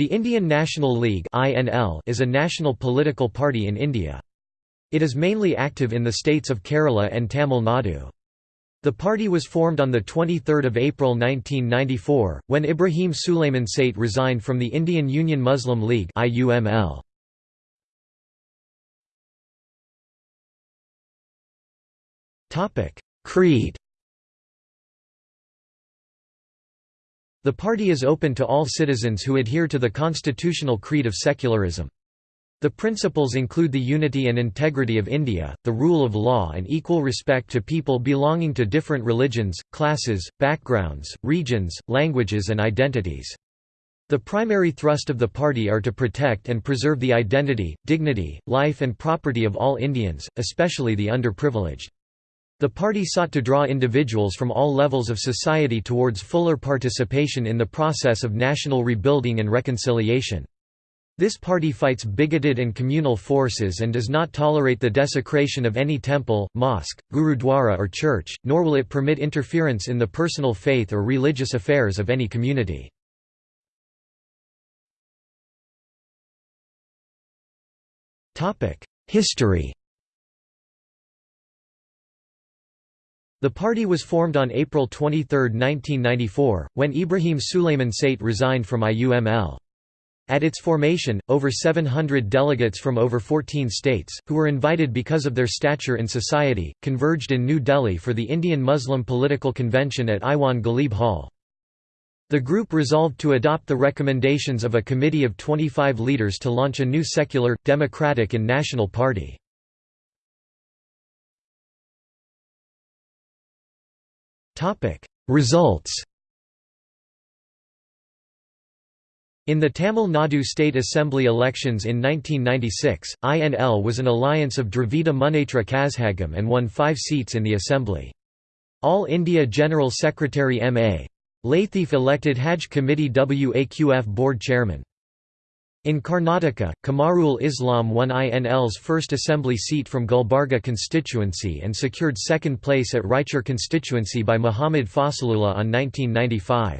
The Indian National League is a national political party in India. It is mainly active in the states of Kerala and Tamil Nadu. The party was formed on 23 April 1994, when Ibrahim Sulayman Sait resigned from the Indian Union Muslim League Creed The party is open to all citizens who adhere to the constitutional creed of secularism. The principles include the unity and integrity of India, the rule of law and equal respect to people belonging to different religions, classes, backgrounds, regions, languages and identities. The primary thrust of the party are to protect and preserve the identity, dignity, life and property of all Indians, especially the underprivileged. The party sought to draw individuals from all levels of society towards fuller participation in the process of national rebuilding and reconciliation. This party fights bigoted and communal forces and does not tolerate the desecration of any temple, mosque, gurudwara or church, nor will it permit interference in the personal faith or religious affairs of any community. History The party was formed on April 23, 1994, when Ibrahim Sulayman Sait resigned from IUML. At its formation, over 700 delegates from over 14 states, who were invited because of their stature in society, converged in New Delhi for the Indian Muslim Political Convention at Iwan Ghalib Hall. The group resolved to adopt the recommendations of a committee of 25 leaders to launch a new secular, democratic and national party. Results In the Tamil Nadu State Assembly elections in 1996, INL was an alliance of Dravida Munnetra Kazhagam and won five seats in the assembly. All India General Secretary M.A. Lathif elected Hajj Committee WAQF Board Chairman. In Karnataka, Kamarul Islam won INL's first assembly seat from Gulbarga constituency and secured second place at Raichur constituency by Muhammad Fasalullah on 1995.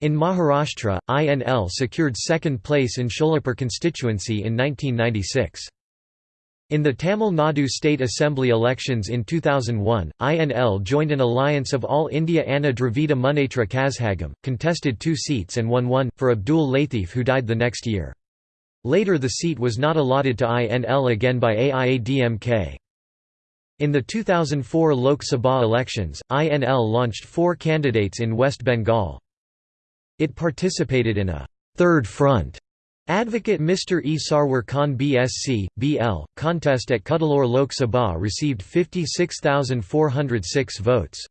In Maharashtra, INL secured second place in Sholapur constituency in 1996. In the Tamil Nadu State Assembly elections in 2001, INL joined an alliance of All India Anna Dravida Munnetra Kazhagam, contested two seats and won one, for Abdul Latif who died the next year. Later the seat was not allotted to INL again by AIADMK. In the 2004 Lok Sabha elections, INL launched four candidates in West Bengal. It participated in a third front Advocate Mr. E. Sarwar Khan BSc, BL, contest at Cuddalore Lok Sabha received 56,406 votes.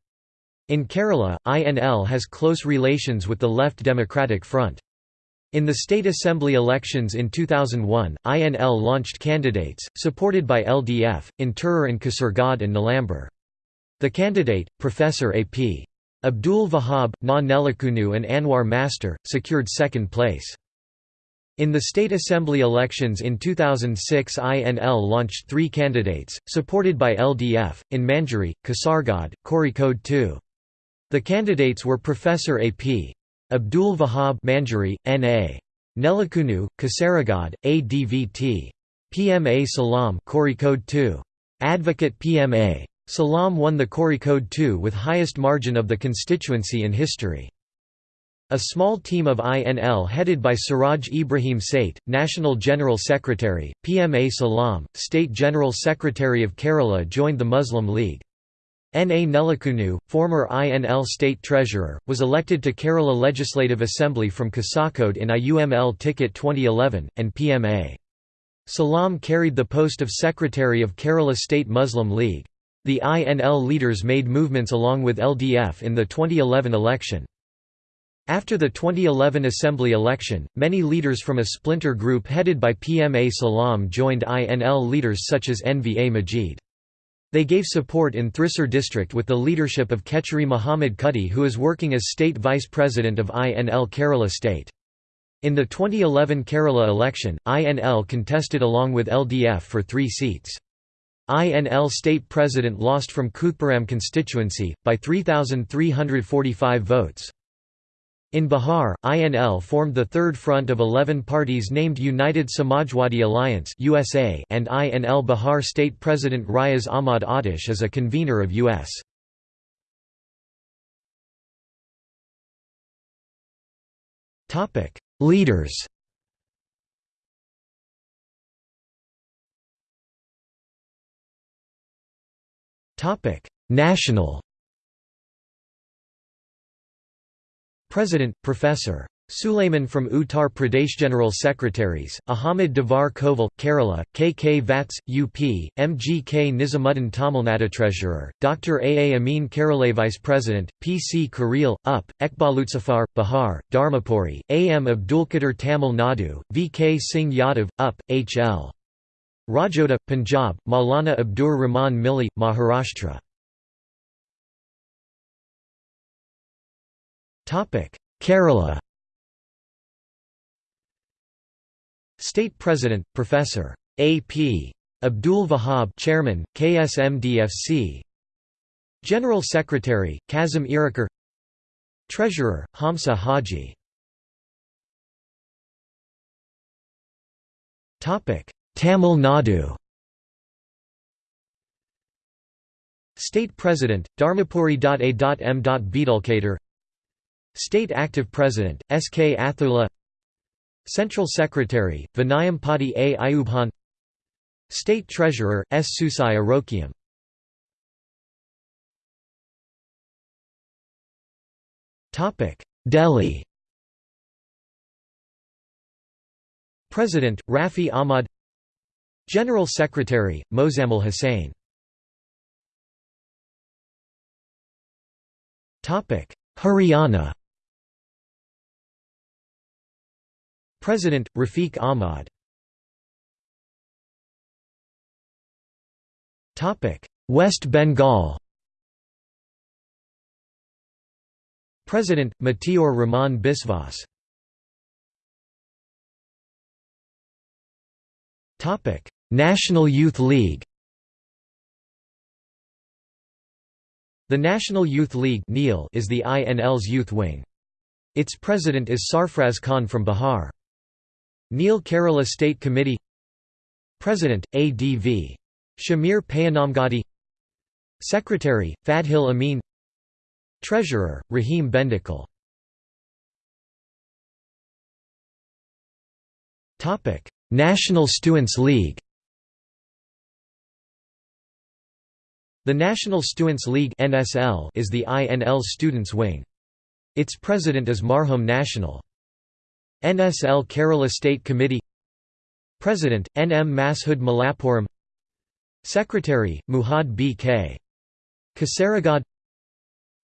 In Kerala, INL has close relations with the Left Democratic Front. In the state assembly elections in 2001, INL launched candidates, supported by LDF, in Tirur and Kasaragod and Nilambur. The candidate, Professor A.P. Abdul Wahab, Na Nellikunnu and Anwar Master, secured second place. In the state assembly elections in 2006 INL launched three candidates, supported by LDF, in Manjeri, Kasaragod, Code 2. The candidates were Professor A.P. Abdul Wahab Manjeri, N.A. Nellikunnu, Kasaragod, ADVT. PMA Salam Code 2. Advocate PMA. Salam won the Code 2 with highest margin of the constituency in history. A small team of INL headed by Siraj Ibrahim Sait, National General Secretary, PMA Salam, State General Secretary of Kerala joined the Muslim League. N. A. Nellikunnu, former INL State Treasurer, was elected to Kerala Legislative Assembly from Kasaragod in IUML ticket 2011, and PMA. Salam carried the post of Secretary of Kerala State Muslim League. The INL leaders made movements along with LDF in the 2011 election. After the 2011 Assembly election, many leaders from a splinter group headed by PMA Salam joined INL leaders such as NVA Majid. They gave support in Thrissur district with the leadership of Kechari Muhammad Kutty who is working as state vice president of INL Kerala state. In the 2011 Kerala election, INL contested along with LDF for three seats. INL state president lost from Koothapuram constituency, by 3,345 votes. In Bihar, INL formed the third front of 11 parties named United Samajwadi Alliance USA and INL Bihar State President Riaz Ahmad Adish is a convener of U.S. Leaders National President, Professor. Suleiman from Uttar Pradesh General Secretaries, Ahmed Davar Koval, Kerala, K. K. Vats, UP, M. G. K. Nizamuddin Tamil Nadu Treasurer, Dr. A. A. Amin Kerala Vice President, P. C. Kareel, UP, Ekbalutsafar, Bihar, Dharmapuri, A. M. Abdulkader Tamil Nadu, V. K. Singh Yadav, UP, H. L. Rajoda, Punjab, Maulana Abdur Rahman Milli, Maharashtra Kerala State President, Professor. A.P. Abdul Wahab Chairman, KSMDFC General Secretary, Kazim Irakar Treasurer, Hamsa Haji Tamil Nadu State President, Dharmapuri.A.M. Beedulkader State Active President, S. K. Athula Central Secretary, Vinayam Padi A. Ayubhan State Treasurer, S. Susai Arokiam Delhi President, Rafi Ahmad General Secretary, Mozammil Hussain Haryana President, Rafiq Ahmad West Bengal President, Matiur Rahman Biswas National Youth League The National Youth League is the INL's youth wing. Its president is Sarfraz Khan from Bihar. Neel Kerala State Committee President, ADV. Shamir Payanamgadi Secretary, Fadhil Amin Treasurer, Rahim Bendikal National Students League The National Students League is the INL's students' wing. Its president is Marhum National. NSL Kerala State Committee President, N. M. Mashood Malappuram Secretary, Muhad B. K. Kasaragod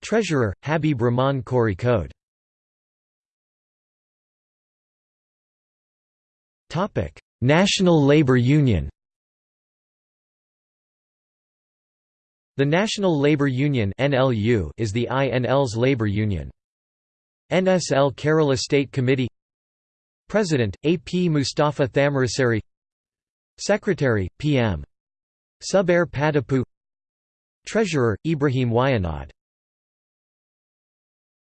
Treasurer, Habib Rahman Kozhikode National Labour Union The National Labour Union is the INL's labour union. NSL Kerala State Committee President, A. P. Mustafa Thamarassery Secretary, P. M. Subair Padapu Treasurer, Ibrahim Wayanad